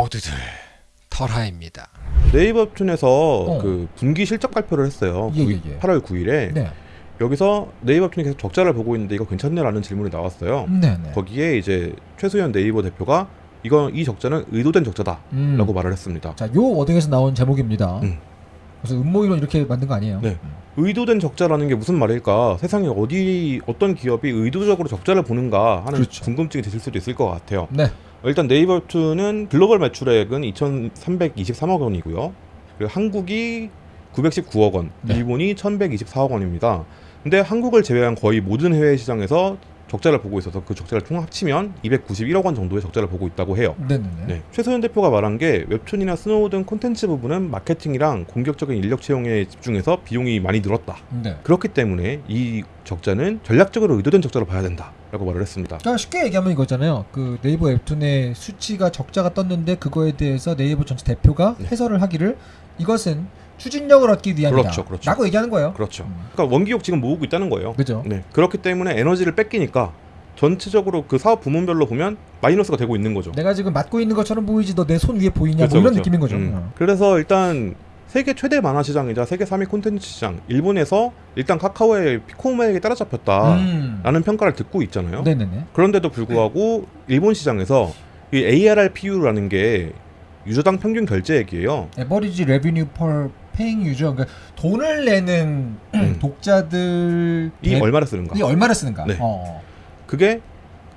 모두들 털하입니다. 네이버 웹툰에서 어. 그 분기 실적 발표를 했어요. 예, 구- 예, 예. 8월 9일에 네. 여기서 네이버 웹툰이 계속 적자를 보고 있는데 이거 괜찮냐라는 질문이 나왔어요. 네, 네. 거기에 이제 최수현 네이버 대표가 이건 이 적자는 의도된 적자다라고 음. 말을 했습니다. 자, 요 워딩에서 나온 제목입니다. 음. 그래서 음모이론 이렇게 만든 거 아니에요? 네. 의도된 적자라는 게 무슨 말일까? 세상에 어디 어떤 기업이 의도적으로 적자를 보는가 하는 그렇죠. 궁금증이 드실 수도 있을 것 같아요. 네. 일단 네이버 웹툰은 글로벌 매출액은 2,323억 원이고요. 그리고 한국이 919억 원, 네. 일본이 1,124억 원입니다. 근데 한국을 제외한 거의 모든 해외 시장에서 적자를 보고 있어서 그 적자를 총 합치면 291억 원 정도의 적자를 보고 있다고 해요. 네, 네, 네. 네. 최수연 대표가 말한 게 웹툰이나 스노우 등 콘텐츠 부분은 마케팅이랑 공격적인 인력 채용에 집중해서 비용이 많이 늘었다. 네. 그렇기 때문에 이 적자는 전략적으로 의도된 적자로 봐야 된다 라고 말을 했습니다. 그러니까 쉽게 얘기하면 이거잖아요. 그 네이버 웹툰의 수치가 적자가 떴는데 그거에 대해서 네이버 전체 대표가 네. 해설을 하기를 이것은 추진력을 얻기 위함이다. 그렇죠, 그렇죠. 라고 얘기하는 거예요. 그렇죠. 음. 그러니까 원기욕 지금 모으고 있다는 거예요. 그죠? 네. 그렇기 때문에 에너지를 뺏기니까 전체적으로 그 사업 부문별로 보면 마이너스가 되고 있는 거죠. 내가 지금 맡고 있는 것처럼 보이지 너 내 손 위에 보이냐 그렇죠, 뭐 이런 그렇죠. 느낌인 거죠. 음. 어. 그래서 일단 세계 최대 만화 시장이자 세계 3위 콘텐츠 시장 일본에서 일단 카카오의 피코마에게 따라잡혔다라는 음. 평가를 듣고 있잖아요. 네네네. 그런데도 불구하고 일본 시장에서 이 ARPPU라는 게 유저당 평균 결제액이에요. average revenue paying user 그러니까 돈을 내는 음. 독자들이 이 얼마를 쓰는가? 이 얼마를 쓰는가? 네. 어. 그게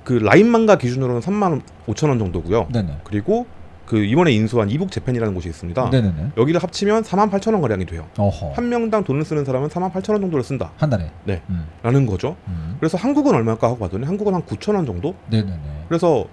그 라인 망가 기준으로는 3만 5천 원 정도고요. 네네. 그리고 그 이번에 인수한 이북 재팬이라는 곳이 있습니다. 네네네. 여기를 합치면 4만 8천 원 가량이 돼요. 어허. 한, 한 명당 돈을 쓰는 사람은 4만 8천 원 정도를 쓴다라는 달에. 네. 음. 거죠. 음. 그래서 한국은 얼마일까 하고 봤더니 한국은 한 9천 원 정도. 네네네. 그래서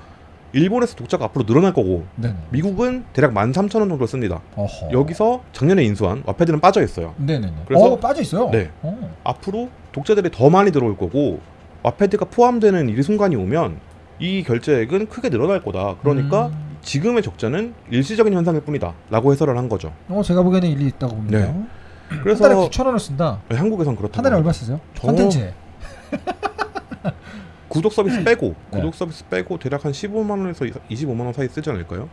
일본에서 독자가 앞으로 늘어날 거고 네네. 미국은 대략 1만 3천 원 정도를 씁니다. 어허. 여기서 작년에 인수한 와패드는 빠져 있어요. 네네네. 그래서- 어 빠져 있어요. 네. 어. 앞으로 독자들이 더 많이 들어올 거고 와패드가 포함되는 이 순간이 오면 이 결제액은 크게 늘어날 거다. 그러니까 음. 지금의 적자는 일시적인 현상일 뿐이다라고 해설을 한 거죠. 어 제가 보기에는 일리 있다고 봅니다. 네. 한 그래서 달에 9천 원을 쓴다. 네, 한국에선 그렇다고 한 달에. 얼마 쓰세요? 저- 컨텐츠에. 구독 서비스 빼고 네. 구독 서비스 빼고 대략 한 15만 원에서 25만 원 사이 쓰지 않을까요?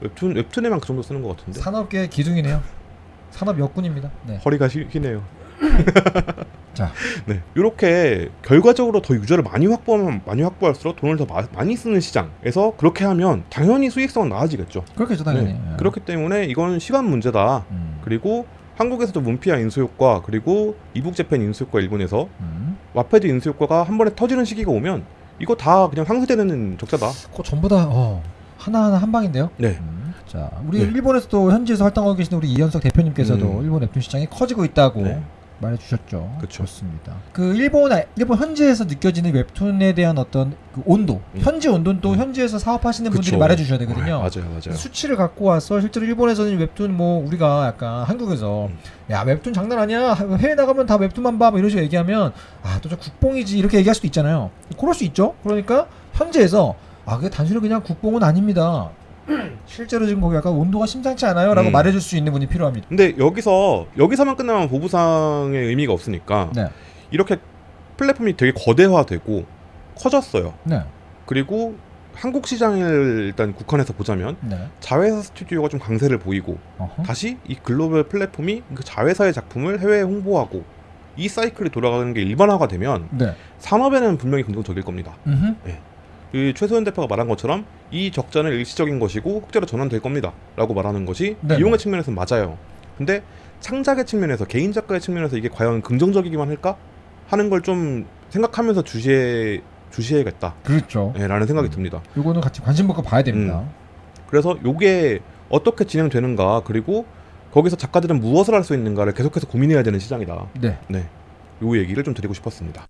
웹툰 웹툰에만 그 정도 쓰는 것 같은데 산업계의 기둥이네요. 산업 역군입니다. 네. 허리가 휘, 휘네요. 자. 네 이렇게 결과적으로 더 유저를 많이 확보하면 많이 확보할수록 돈을 더 마- 많이 쓰는 시장에서 그렇게 하면 당연히 수익성은 나아지겠죠. 그렇겠죠 당연히. 네. 예. 그렇기 때문에 이건 시간 문제다. 음. 그리고 한국에서도 문피아 인수 효과 그리고 이북 재팬 인수 효과 일본에서 음. 와패드 인수 효과가 한 번에 터지는 시기가 오면 이거 다 그냥 상쇄되는 적자다. 그거 전부 다 어, 하나하나 한 방인데요. 네. 음. 자, 우리 네. 일본에서도 현지에서 활동하고 계신 우리 이현석 대표님께서도 음. 일본 웹툰 시장이 커지고 있다고 네. 말해주셨죠. 그쵸. 좋습니다. 그 일본 일본 현지에서 느껴지는 웹툰에 대한 어떤 그 온도, 음. 현지 온도는 또 음. 현지에서 사업하시는 분들이 그쵸. 말해주셔야 되거든요. 네, 맞아요, 맞아요. 수치를 갖고 와서 실제로 일본에서는 웹툰 뭐 우리가 약간 한국에서 음. 야 웹툰 장난 아니야 해외 나가면 다 웹툰만 봐 뭐 이런 식으로 얘기하면 아 또 저 국뽕이지 이렇게 얘기할 수도 있잖아요 그럴 수 있죠 그러니까 현지에서 아 그게 단순히 그냥 국뽕은 아닙니다 실제로 지금 거기 약간 온도가 심상치 않아요 라고 음. 말해줄 수 있는 분이 필요합니다 근데 여기서 여기서만 끝나면 보부상의 의미가 없으니까 네 이렇게 플랫폼이 되게 거대화되고 커졌어요. 네, 그리고 한국 시장을 일단 국한해서 보자면 네. 자회사 스튜디오가 좀 강세를 보이고 어허. 다시 이 글로벌 플랫폼이 그 자회사의 작품을 해외에 홍보하고 이 사이클이 돌아가는 게 일반화가 되면 네. 산업에는 분명히 긍정적일 겁니다. 음흠. 그 최소연 대표가 말한 것처럼 이 적자는 일시적인 것이고 흑자로 전환될 겁니다 라고 말하는 것이 네. 비용의 측면에서는 맞아요. 근데 창작의 측면에서 개인 작가의 측면에서 이게 과연 긍정적이기만 할까 하는 걸 좀 생각하면서 주시해 주시해야겠다라는 그렇죠 생각이 음. 듭니다. 요거는 같이 관심 갖고 봐야 됩니다 그래서 요게 어떻게 진행되는가 그리고 거기서 작가들은 무엇을 할 수 있는가를 계속해서 고민해야 되는 시장이다. 네 네, 요 얘기를 좀 드리고 싶었습니다.